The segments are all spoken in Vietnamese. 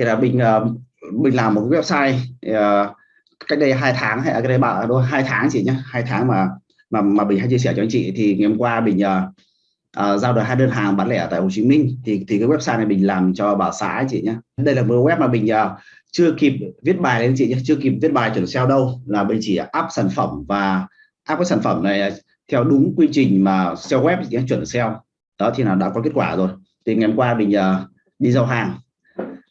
thì là mình uh, mình làm một cái website uh, cách đây hai tháng hay cách đây bạn đôi à, hai tháng chị nhé hai tháng mà mà mà mình hay chia sẻ cho anh chị. Thì ngày hôm qua mình uh, uh, giao được hai đơn hàng bán lẻ tại Hồ Chí Minh. Thì thì cái website này mình làm cho bà xã chị nhé đây là một web mà mình uh, chưa kịp viết bài lên chị nhé chưa kịp viết bài chuẩn SEO đâu. Là mình chỉ up sản phẩm và up cái sản phẩm này theo đúng quy trình mà SEO web nhé, chuẩn SEO. Đó thì là đã có kết quả rồi. Thì ngày hôm qua mình uh, đi giao hàng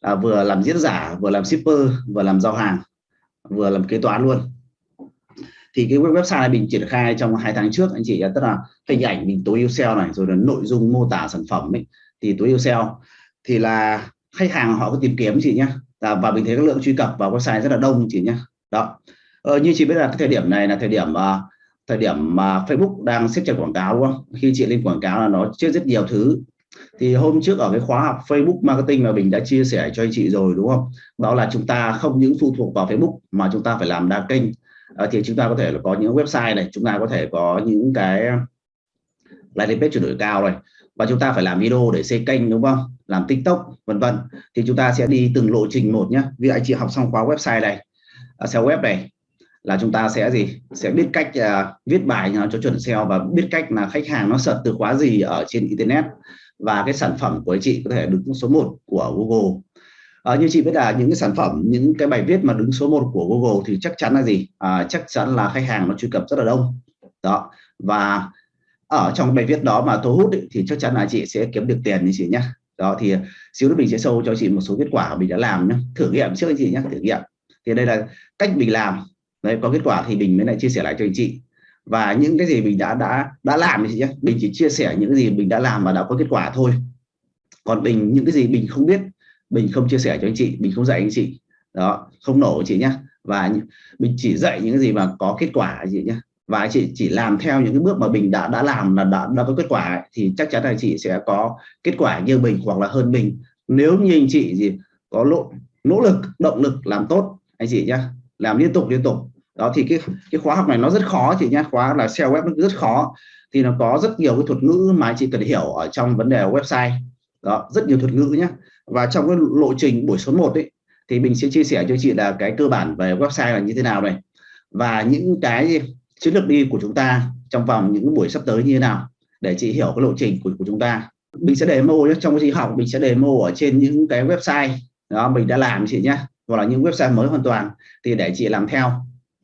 uh, vừa làm diễn giả vừa làm shipper vừa làm giao hàng vừa làm kế toán luôn. Thì cái website này mình triển khai trong hai tháng trước anh chị tức là hình ảnh mình tối ưu SEO này rồi là nội dung mô tả sản phẩm ấy thì tối ưu SEO thì là khách hàng họ có tìm kiếm chị nhé à, và mình thấy các lượng truy cập vào website rất là đông chị nhé đó. Ờ, như chị biết là cái thời điểm này là thời điểm uh, thời điểm mà Facebook đang xếp chặt quảng cáo đúng không? Khi chị lên quảng cáo là nó chưa rất nhiều thứ thì hôm trước ở cái khóa học Facebook marketing mà mình đã chia sẻ cho anh chị rồi đúng không? Đó là chúng ta không những phụ thuộc vào Facebook mà chúng ta phải làm đa kênh. À, thì chúng ta có thể là có những website này chúng ta có thể có những cái landing page chuyển đổi cao này. Và chúng ta phải làm video để xây kênh đúng không? Làm tiktok vân vân. Thì chúng ta sẽ đi từng lộ trình một nhé vì anh chị học xong khóa website này ờ, à, SEO web này là chúng ta sẽ gì? Sẽ biết cách uh, viết bài cho chuẩn SEO và biết cách là khách hàng nó search từ khóa gì ở trên internet. Và cái sản phẩm của chị có thể đứng số 1 của Google. À, như chị biết là những cái sản phẩm những cái bài viết mà đứng số 1 của Google thì chắc chắn là gì? À, chắc chắn là khách hàng nó truy cập rất là đông. Đó. Và ở trong bài viết đó mà thu hút ý, thì chắc chắn là chị sẽ kiếm được tiền như chị nhé đó thì xíu nữa mình sẽ sâu cho chị một số kết quả mình đã làm nhé thử nghiệm trước anh chị nhé thử nghiệm. Thì đây là cách mình làm đấy có kết quả thì mình mới lại chia sẻ lại cho anh chị. Và những cái gì mình đã đã đã làm thì nhé mình chỉ chia sẻ những gì mình đã làm và đã có kết quả thôi. Còn mình những cái gì mình không biết mình không chia sẻ cho anh chị mình không dạy anh chị. Đó không nổ chị nhé và mình chỉ dạy những cái gì mà có kết quả chị nhé và chị chỉ làm theo những cái bước mà mình đã đã làm là đã, đã có kết quả thì chắc chắn là chị sẽ có kết quả như mình hoặc là hơn mình nếu như anh chị gì có nỗ nỗ lực động lực làm tốt anh chị nhé làm liên tục liên tục. Đó thì cái cái khóa học này nó rất khó chị nhé khóa là SEO web nó rất khó. Thì nó có rất nhiều cái thuật ngữ mà chị cần hiểu ở trong vấn đề website. Đó rất nhiều thuật ngữ nhé và trong cái lộ trình buổi số 1 ấy thì mình sẽ chia sẻ cho chị là cái cơ bản về website là như thế nào này. Và những cái chiến lược đi của chúng ta trong vòng những buổi sắp tới như thế nào để chị hiểu cái lộ trình của, của chúng ta. Mình sẽ demo nhé trong cái gì học mình sẽ demo ở trên những cái website đó mình đã làm chị nhé hoặc là những website mới hoàn toàn thì để chị làm theo.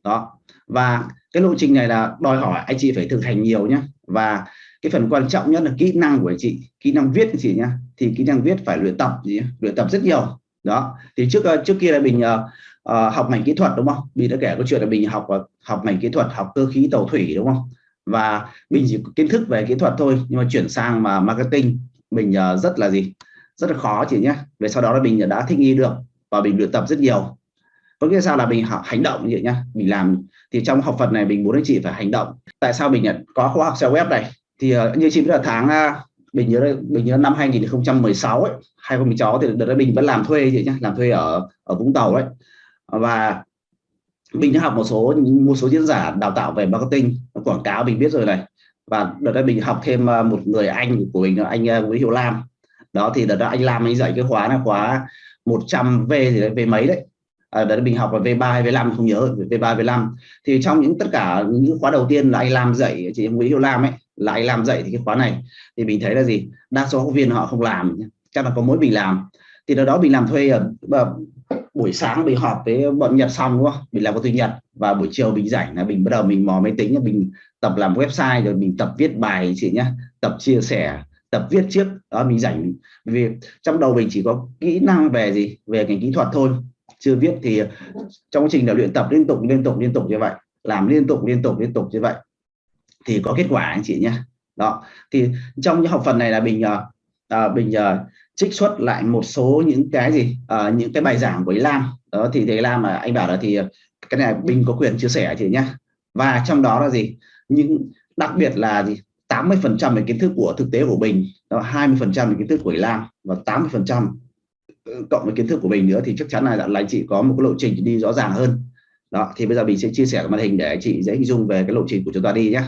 Đó. Và cái lộ trình này là đòi hỏi anh chị phải thực hành nhiều nhé và cái phần quan trọng nhất là kỹ năng của anh chị kỹ năng viết của chị nhé thì kỹ năng viết phải luyện tập gì luyện tập rất nhiều. Đó. Thì trước ờ, trước kia là mình uh, ờ, ờ, học ngành kỹ thuật đúng không? Mình đã kể câu chuyện là mình học học ngành kỹ thuật học cơ khí tàu thủy đúng không? Và mình chỉ kiến thức về kỹ thuật thôi nhưng mà chuyển sang mà marketing. Mình uh, rất là gì? Rất là khó chị nhé về sau đó là mình đã thích nghi được và mình luyện tập rất nhiều. Có nghĩa sao là mình học hành động như vậy nhá. Mình làm thì trong học Phật này mình muốn anh chị phải hành động. Tại sao mình nhận có khóa học SEO web này thì uh, như chị biết là tháng uh, mình nhớ mình nhớ năm 2016 ấy 2016 thì đợt đó mình vẫn làm thuê vậy nhá làm thuê ở ở Vũng Tàu đấy và mình đã học một số một số diễn giả đào tạo về marketing quảng cáo mình biết rồi này. Và đợt đó mình học thêm ờ, một người anh của mình anh ờ, Nguyễn Hiệu Lam. Đó thì đợt đó anh Lam anh dạy cái khóa là khóa 100 V thì đấy V mấy đấy. À, đấy mình học là V3 hay V5 không nhớ V3 V5 thì trong những tất cả những khóa đầu tiên là anh làm dạy chị Nguyễn Hiệu Lam ấy là anh làm dạy thì cái khóa này. Thì mình thấy là gì? Đa số học viên họ không làm chắc là có mỗi mình làm. Thì đó đó mình làm thuê ở buổi sáng mình họp với bọn Nhật xong đúng không? Mình làm có thứ Nhật và buổi chiều mình rảnh là mình bắt đầu mình mò máy tính mình tập làm website rồi mình tập viết bài chị nhé tập chia sẻ tập viết trước đó mình rảnh. Vì trong đầu mình chỉ có kỹ năng về gì? Về ngành kỹ thuật thôi. Chưa viết thì trong quá trình là luyện tập liên tục liên tục liên tục như vậy làm liên tục liên tục liên tục như vậy thì có kết quả anh chị nhé. Đó thì trong những học phần này là mình à, mình à, trích xuất lại một số những cái gì? À, những cái bài giảng của ý Lam. Đó thì thầy Lam mà anh bảo là thì cái này mình có quyền chia sẻ chị nhé. Và trong đó là gì? Những đặc biệt là gì? 80 phần trăm về kiến thức của thực tế của mình, đó 20 phần trăm về kiến thức của Lam và 80 phần trăm ừ, cộng với kiến thức của mình nữa thì chắc chắn là là anh chị có một cái lộ trình đi rõ ràng hơn. Đó, thì bây giờ mình sẽ chia sẻ cái màn hình để anh chị dễ hình dung về cái lộ trình của chúng ta đi nhé